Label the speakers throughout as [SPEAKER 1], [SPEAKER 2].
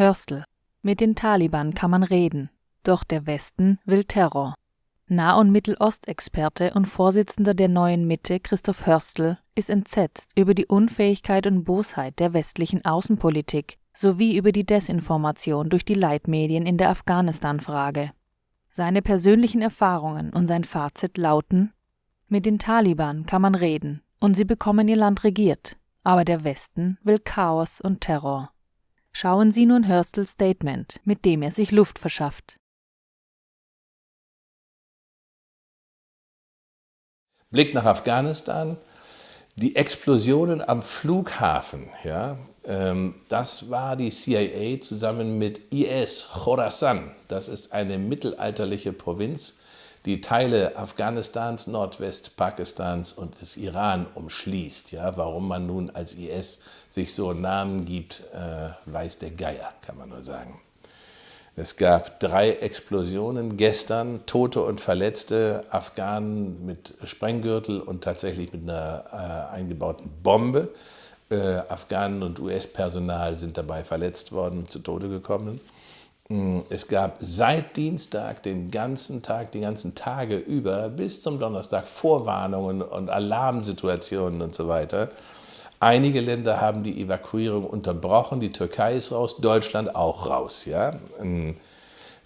[SPEAKER 1] Hörstel. Mit den Taliban kann man reden, doch der Westen will Terror. Nah- und Mittelostexperte und Vorsitzender der Neuen Mitte Christoph Hörstel ist entsetzt über die Unfähigkeit und Bosheit der westlichen Außenpolitik sowie über die Desinformation durch die Leitmedien in der Afghanistan-Frage. Seine persönlichen Erfahrungen und sein Fazit lauten: Mit den Taliban kann man reden und sie bekommen ihr Land regiert, aber der Westen will Chaos und Terror. Schauen Sie nun Hörstels Statement, mit dem er sich Luft verschafft.
[SPEAKER 2] Blick nach Afghanistan. Die Explosionen am Flughafen, ja, ähm, das war die CIA zusammen mit IS, Khorasan. Das ist eine mittelalterliche Provinz, die Teile Afghanistans, Nordwestpakistans und des Iran umschließt. Ja, warum man nun als IS sich so einen Namen gibt, äh, weiß der Geier, kann man nur sagen. Es gab drei Explosionen gestern, Tote und Verletzte, Afghanen mit Sprenggürtel und tatsächlich mit einer äh, eingebauten Bombe. Äh, Afghanen und US-Personal sind dabei verletzt worden zu Tode gekommen. Mm, es gab seit Dienstag den ganzen Tag, die ganzen Tage über bis zum Donnerstag Vorwarnungen und Alarmsituationen und so weiter. Einige Länder haben die Evakuierung unterbrochen, die Türkei ist raus, Deutschland auch raus. Ja?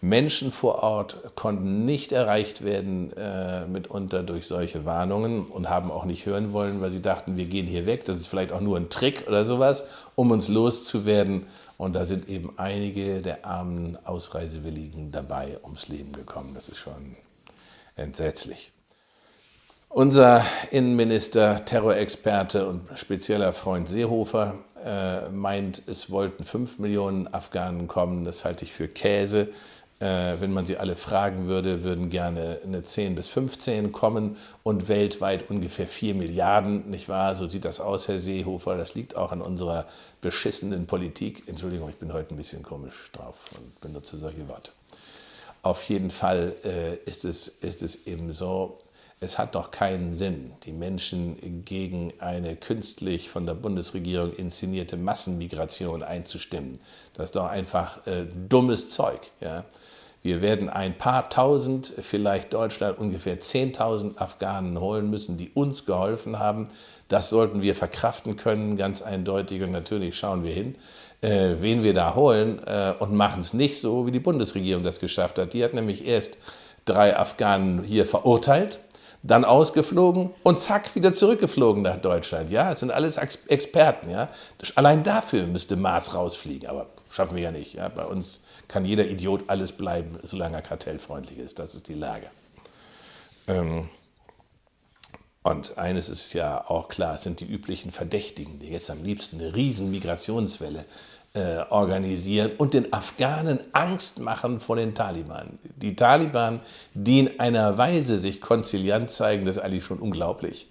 [SPEAKER 2] Menschen vor Ort konnten nicht erreicht werden, äh, mitunter durch solche Warnungen und haben auch nicht hören wollen, weil sie dachten, wir gehen hier weg, das ist vielleicht auch nur ein Trick oder sowas, um uns loszuwerden. Und da sind eben einige der armen Ausreisewilligen dabei ums Leben gekommen. Das ist schon entsetzlich. Unser Innenminister, Terrorexperte und spezieller Freund Seehofer äh, meint, es wollten fünf Millionen Afghanen kommen. Das halte ich für Käse. Äh, wenn man sie alle fragen würde, würden gerne eine 10 bis 15 kommen und weltweit ungefähr 4 Milliarden, nicht wahr? So sieht das aus, Herr Seehofer. Das liegt auch an unserer beschissenen Politik. Entschuldigung, ich bin heute ein bisschen komisch drauf und benutze solche Worte. Auf jeden Fall äh, ist, es, ist es eben so, es hat doch keinen Sinn, die Menschen gegen eine künstlich von der Bundesregierung inszenierte Massenmigration einzustimmen. Das ist doch einfach äh, dummes Zeug. Ja? Wir werden ein paar Tausend, vielleicht Deutschland ungefähr 10.000 Afghanen holen müssen, die uns geholfen haben. Das sollten wir verkraften können, ganz eindeutig. Und natürlich schauen wir hin, äh, wen wir da holen äh, und machen es nicht so, wie die Bundesregierung das geschafft hat. Die hat nämlich erst drei Afghanen hier verurteilt dann ausgeflogen und zack, wieder zurückgeflogen nach Deutschland. Ja, es sind alles Experten. Ja. Allein dafür müsste Maas rausfliegen, aber schaffen wir ja nicht. Ja. Bei uns kann jeder Idiot alles bleiben, solange er kartellfreundlich ist. Das ist die Lage. Ähm und eines ist ja auch klar, es sind die üblichen Verdächtigen, die jetzt am liebsten eine riesen Migrationswelle äh, organisieren und den Afghanen Angst machen vor den Taliban. Die Taliban, die in einer Weise sich konziliant zeigen, das ist eigentlich schon unglaublich.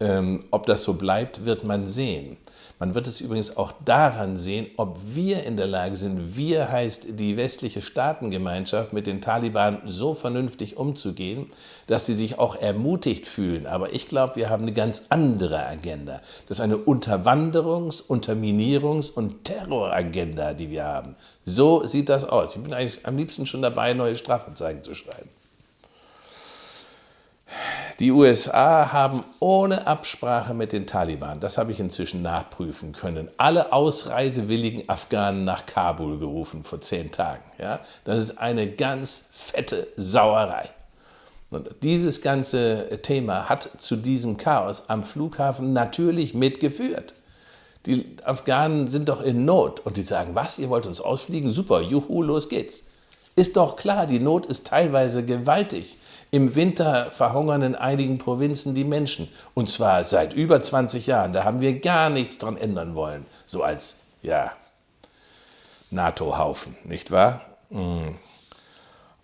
[SPEAKER 2] Ähm, ob das so bleibt, wird man sehen. Man wird es übrigens auch daran sehen, ob wir in der Lage sind, wir heißt die westliche Staatengemeinschaft, mit den Taliban so vernünftig umzugehen, dass sie sich auch ermutigt fühlen. Aber ich glaube, wir haben eine ganz andere Agenda. Das ist eine Unterwanderungs-, Unterminierungs- und Terroragenda, die wir haben. So sieht das aus. Ich bin eigentlich am liebsten schon dabei, neue Strafanzeigen zu schreiben. Die USA haben ohne Absprache mit den Taliban, das habe ich inzwischen nachprüfen können, alle ausreisewilligen Afghanen nach Kabul gerufen vor zehn Tagen. Ja? Das ist eine ganz fette Sauerei. Und dieses ganze Thema hat zu diesem Chaos am Flughafen natürlich mitgeführt. Die Afghanen sind doch in Not und die sagen, was, ihr wollt uns ausfliegen? Super, juhu, los geht's. Ist doch klar, die Not ist teilweise gewaltig. Im Winter verhungern in einigen Provinzen die Menschen. Und zwar seit über 20 Jahren. Da haben wir gar nichts dran ändern wollen. So als, ja, NATO-Haufen, nicht wahr? Mm.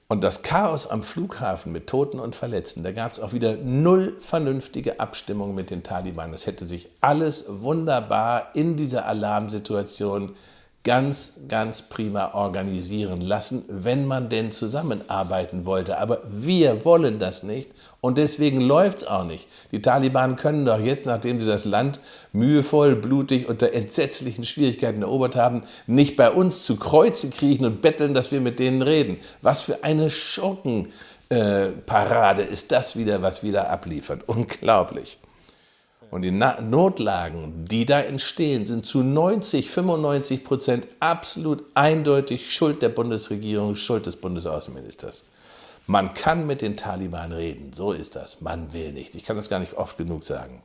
[SPEAKER 2] Und das Chaos am Flughafen mit Toten und Verletzten, da gab es auch wieder null vernünftige Abstimmung mit den Taliban. Das hätte sich alles wunderbar in dieser Alarmsituation ganz, ganz prima organisieren lassen, wenn man denn zusammenarbeiten wollte. Aber wir wollen das nicht und deswegen läuft es auch nicht. Die Taliban können doch jetzt, nachdem sie das Land mühevoll, blutig, unter entsetzlichen Schwierigkeiten erobert haben, nicht bei uns zu Kreuze kriechen und betteln, dass wir mit denen reden. Was für eine Schurkenparade äh, ist das wieder, was wieder abliefert. Unglaublich. Und die Notlagen, die da entstehen, sind zu 90, 95 Prozent absolut eindeutig Schuld der Bundesregierung, Schuld des Bundesaußenministers. Man kann mit den Taliban reden, so ist das. Man will nicht. Ich kann das gar nicht oft genug sagen.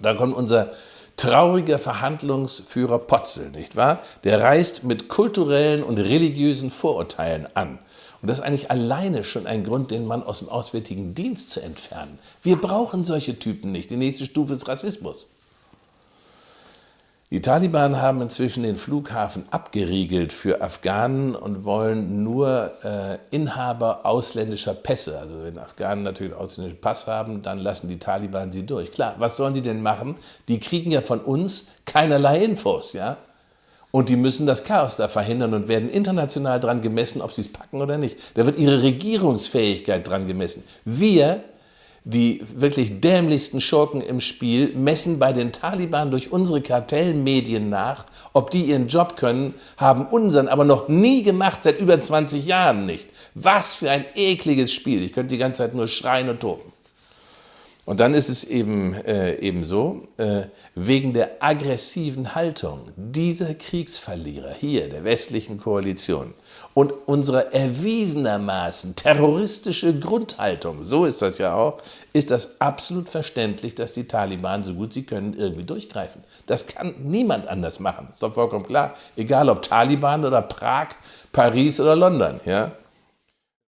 [SPEAKER 2] Da kommt unser trauriger Verhandlungsführer Potzel, nicht wahr? Der reist mit kulturellen und religiösen Vorurteilen an. Und das ist eigentlich alleine schon ein Grund, den Mann aus dem Auswärtigen Dienst zu entfernen. Wir brauchen solche Typen nicht. Die nächste Stufe ist Rassismus. Die Taliban haben inzwischen den Flughafen abgeriegelt für Afghanen und wollen nur äh, Inhaber ausländischer Pässe, also wenn Afghanen natürlich einen ausländischen Pass haben, dann lassen die Taliban sie durch. Klar, was sollen die denn machen? Die kriegen ja von uns keinerlei Infos, ja? Und die müssen das Chaos da verhindern und werden international dran gemessen, ob sie es packen oder nicht. Da wird ihre Regierungsfähigkeit dran gemessen. Wir, die wirklich dämlichsten Schurken im Spiel, messen bei den Taliban durch unsere Kartellmedien nach, ob die ihren Job können, haben unseren aber noch nie gemacht, seit über 20 Jahren nicht. Was für ein ekliges Spiel. Ich könnte die ganze Zeit nur schreien und toben. Und dann ist es eben, äh, eben so, äh, wegen der aggressiven Haltung dieser Kriegsverlierer hier, der westlichen Koalition und unserer erwiesenermaßen terroristische Grundhaltung, so ist das ja auch, ist das absolut verständlich, dass die Taliban, so gut sie können, irgendwie durchgreifen. Das kann niemand anders machen, ist doch vollkommen klar. Egal ob Taliban oder Prag, Paris oder London. Ja?